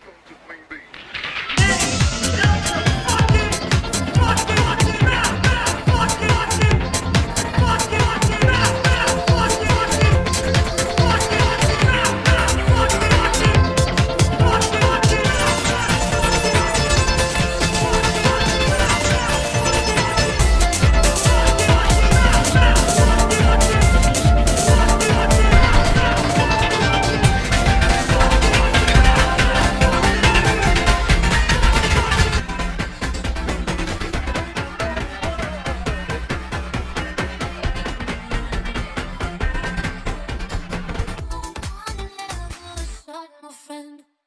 welcome to Queen Bee. my friend.